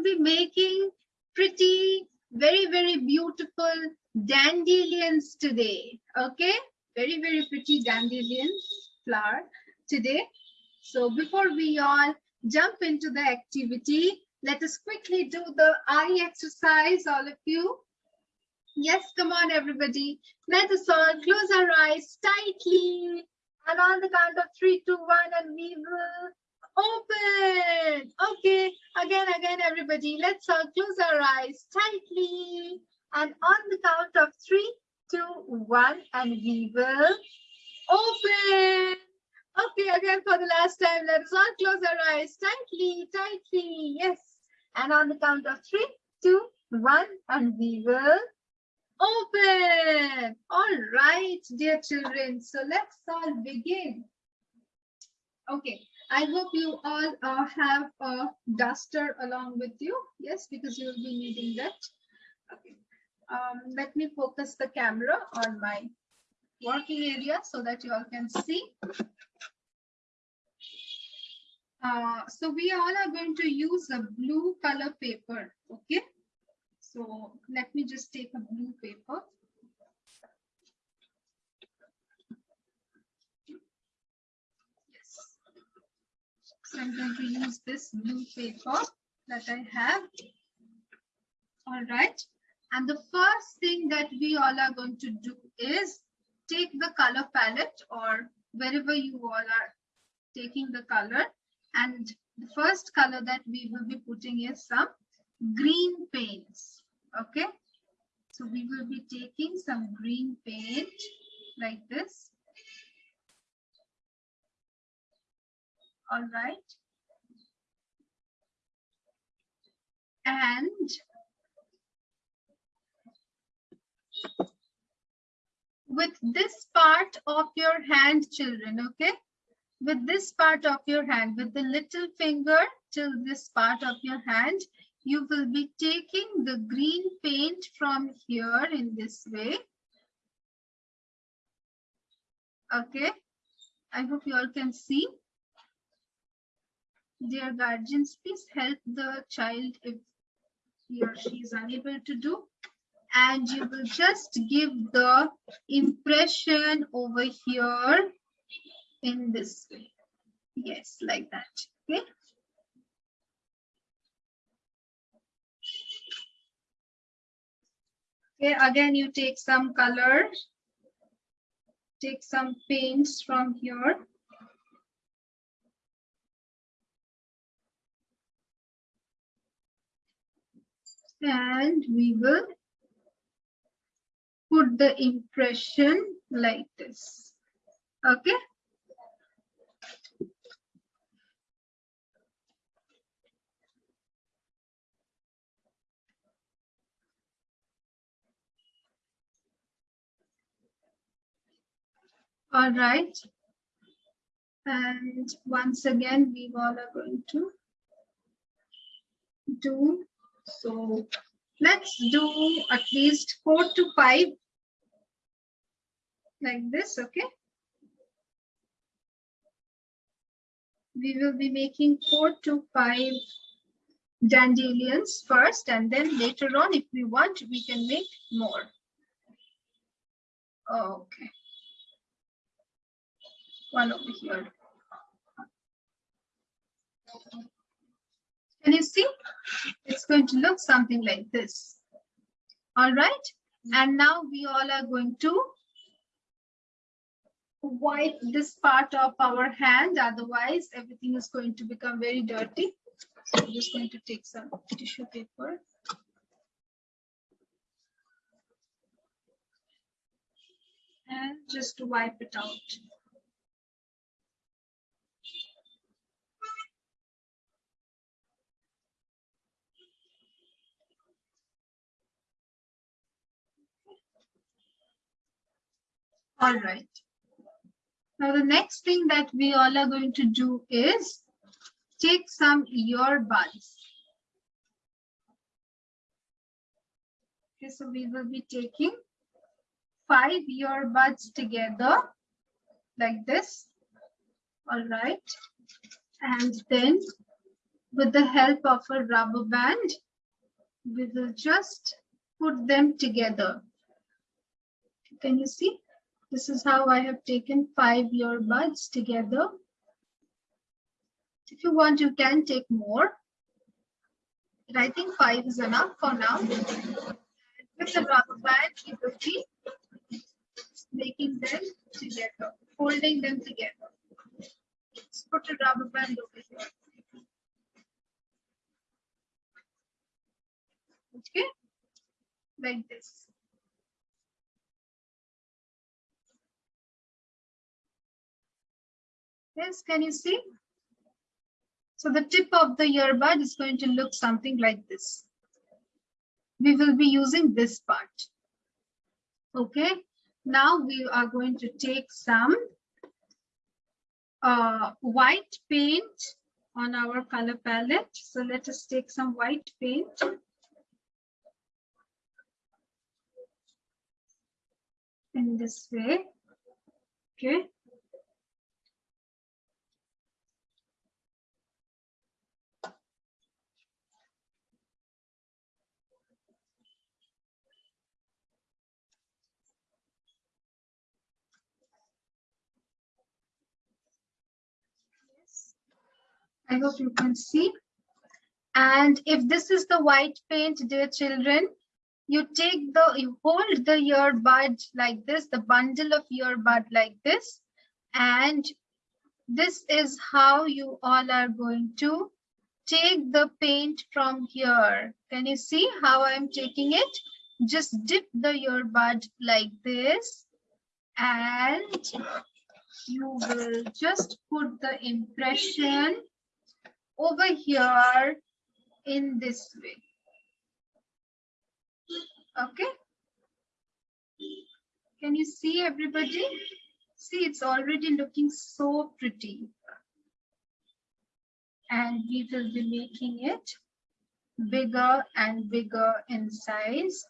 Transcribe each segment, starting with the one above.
will be making pretty, very, very beautiful dandelions today. Okay, very, very pretty dandelions flower today. So before we all jump into the activity, let us quickly do the eye exercise, all of you. Yes, come on, everybody. Let us all close our eyes tightly. And on the count of three, two, one, and we will open. Okay, again, again, everybody. Let's all close our eyes tightly. And on the count of three, two, one, and we will open. Okay, again for the last time, let us all close our eyes tightly, tightly. Yes. And on the count of three, two, one, and we will open. All right, dear children. So let's all begin. Okay, I hope you all uh, have a duster along with you. Yes, because you will be needing that. Okay. Um, let me focus the camera on my working area so that you all can see. Uh, so we all are going to use a blue color paper, okay? So let me just take a blue paper. I'm going to use this blue paper that I have. All right. And the first thing that we all are going to do is take the color palette or wherever you all are taking the color. And the first color that we will be putting is some green paints. Okay. So we will be taking some green paint like this. All right. And with this part of your hand, children, okay? With this part of your hand, with the little finger till this part of your hand, you will be taking the green paint from here in this way. Okay, I hope you all can see. Dear guardians, please help the child if he or she is unable to do. And you will just give the impression over here in this way. Yes, like that. Okay. Okay, again, you take some color, take some paints from here. And we will put the impression like this. Okay. All right. And once again, we all are going to do. So let's do at least four to five like this, okay? We will be making four to five dandelions first, and then later on, if we want, we can make more. Okay one over here. Can you see? It's going to look something like this. All right. And now we all are going to wipe this part of our hand. Otherwise, everything is going to become very dirty. So I'm just going to take some tissue paper. And just wipe it out. All right. Now the next thing that we all are going to do is take some earbuds. Okay, so we will be taking five earbuds together like this. All right. And then with the help of a rubber band, we will just put them together. Can you see? This is how I have taken five earbuds together. If you want, you can take more. But I think five is enough for now. With the rubber band, you will be making them together, holding them together. Let's put a rubber band over here. Okay, like this. Yes, can you see? So the tip of the earbud is going to look something like this. We will be using this part. Okay, now we are going to take some uh, white paint on our color palette. So let us take some white paint. In this way, okay. I hope you can see. And if this is the white paint, dear children, you take the, you hold the earbud like this, the bundle of earbud like this. And this is how you all are going to take the paint from here. Can you see how I'm taking it? Just dip the earbud like this. And you will just put the impression over here in this way. Okay. Can you see everybody? See, it's already looking so pretty. And we will be making it bigger and bigger in size.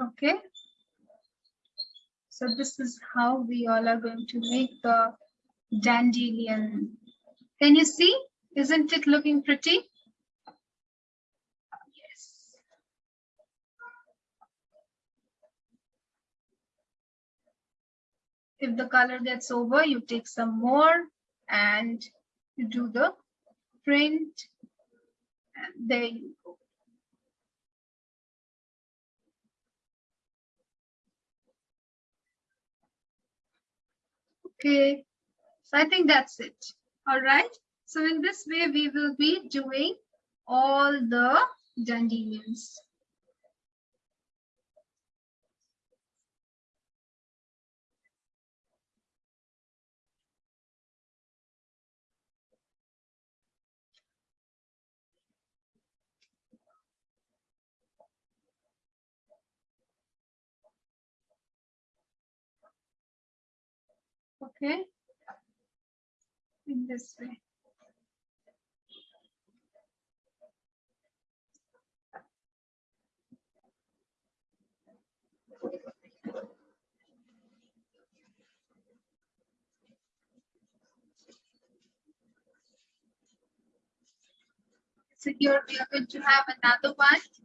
Okay. So this is how we all are going to make the dandelion. Can you see? Isn't it looking pretty? Yes. If the color gets over, you take some more and you do the print. And there you Okay, so I think that's it. All right. So in this way, we will be doing all the dandelions. Okay, in this way. So here we are going to have another one.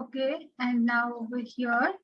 Okay, and now over here.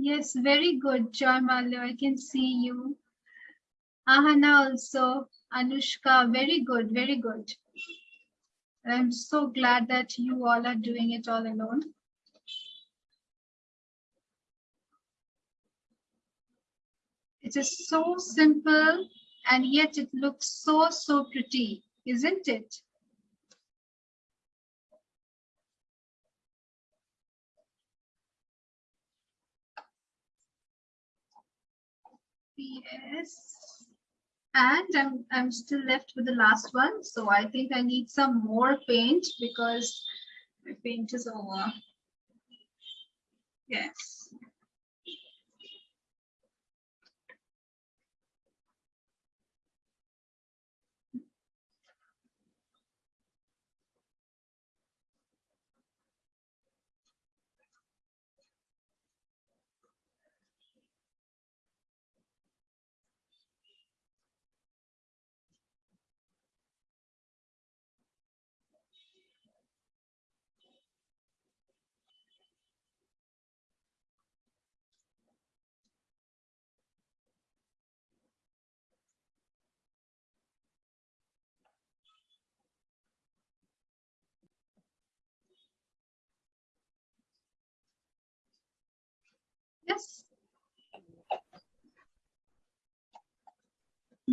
Yes, very good, Joy Malyo. I can see you. Ahana also, Anushka, very good, very good. I'm so glad that you all are doing it all alone. It is so simple and yet it looks so, so pretty, isn't it? Yes. And I'm, I'm still left with the last one. So I think I need some more paint because my paint is over. Yes.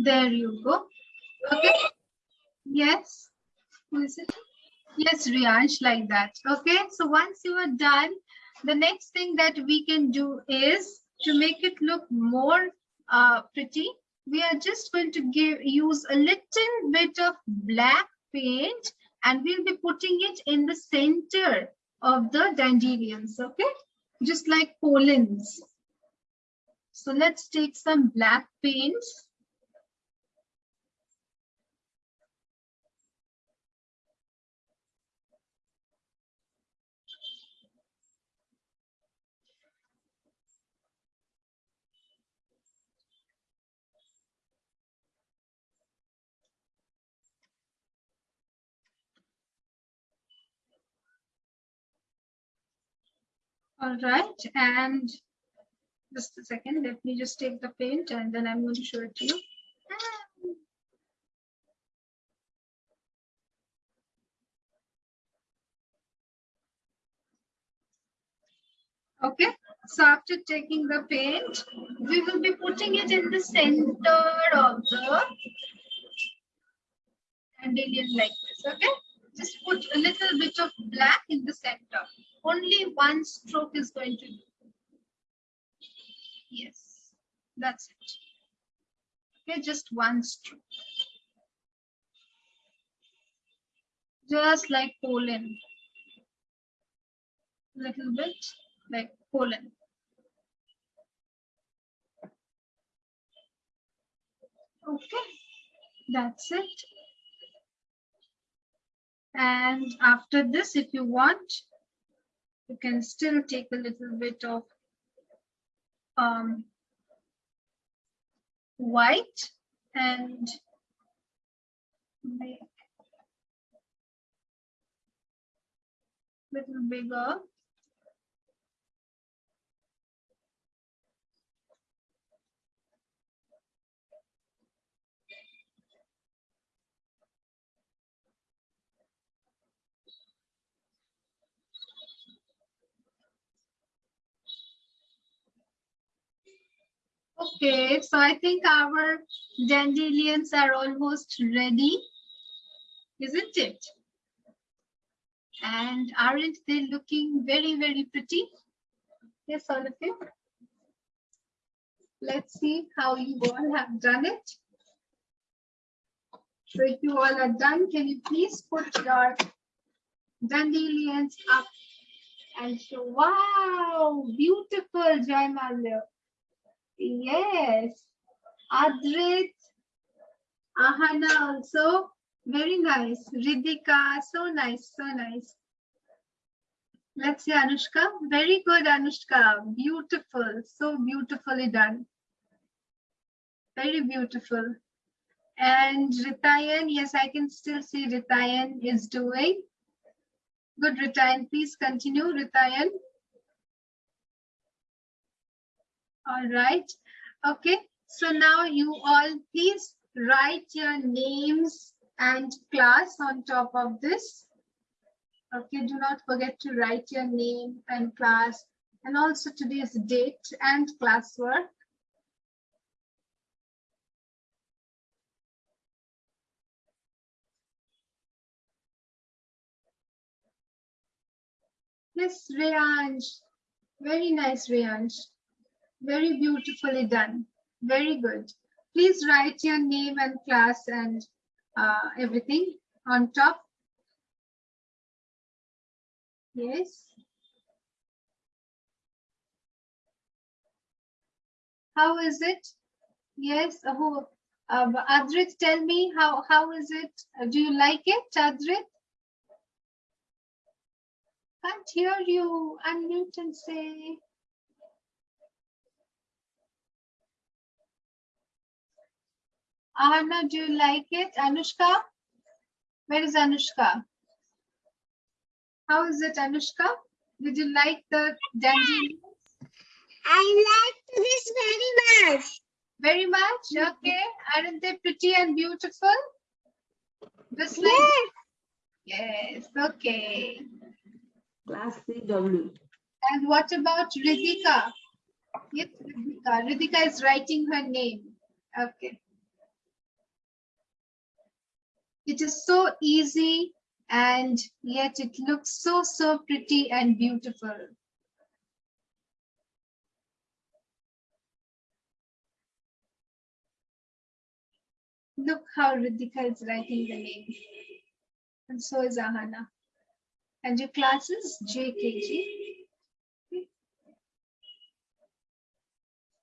There you go. Okay. Yes. Who is it? Yes, Riyansh, like that. Okay. So once you are done, the next thing that we can do is to make it look more uh, pretty. We are just going to give use a little bit of black paint and we'll be putting it in the center of the dandelions. Okay just like pollens. So let's take some black paints. All right, and just a second, let me just take the paint and then I'm going to show it to you. Okay, so after taking the paint, we will be putting it in the center of the dandelion like this, okay? Just put a little bit of black in the center only one stroke is going to do. Yes, that's it. Okay, just one stroke. Just like pollen. Little bit like pollen. Okay, that's it. And after this, if you want, you can still take a little bit of um, white and make a little bigger Okay, so I think our dandelions are almost ready, isn't it? And aren't they looking very, very pretty? Yes, all of you. Let's see how you all have done it. So if you all are done, can you please put your dandelions up And show, wow, beautiful, Joy Malya. Yes. Adrit, Ahana also, very nice. Ridhika, so nice, so nice. Let's see, Anushka. Very good, Anushka. Beautiful, so beautifully done. Very beautiful. And Ritayan, yes, I can still see Ritayan is doing. Good, Ritayan. Please continue, Ritayan. All right. Okay. So now you all please write your names and class on top of this. Okay, do not forget to write your name and class and also today's date and classwork. Yes, Rayanj. Very nice, Rayanj. Very beautifully done. Very good. Please write your name and class and uh, everything on top. Yes. How is it? Yes. Who? Uh, Adrit, tell me how how is it? Do you like it, Adrit? Can't hear you. Unmute and say. Ahana, do you like it? Anushka? Where is Anushka? How is it, Anushka? Did you like the dandy? I like this very much. Very much? Mm-hmm. Okay. Aren't they pretty and beautiful? Just like Yes. yes, okay. Class CW. And what about Ridhika? Yes, Ridhika. Ridhika is writing her name. Okay. It is so easy and yet it looks so, so pretty and beautiful. Look how Ridhika is writing the name. And so is Ahana. And your class is JKG.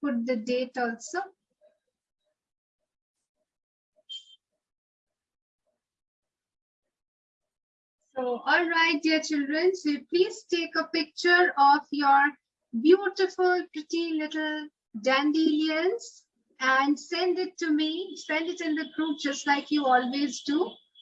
Put the date also. So, all right, dear children, so please take a picture of your beautiful, pretty little dandelions and send it to me. Send it in the group just like you always do.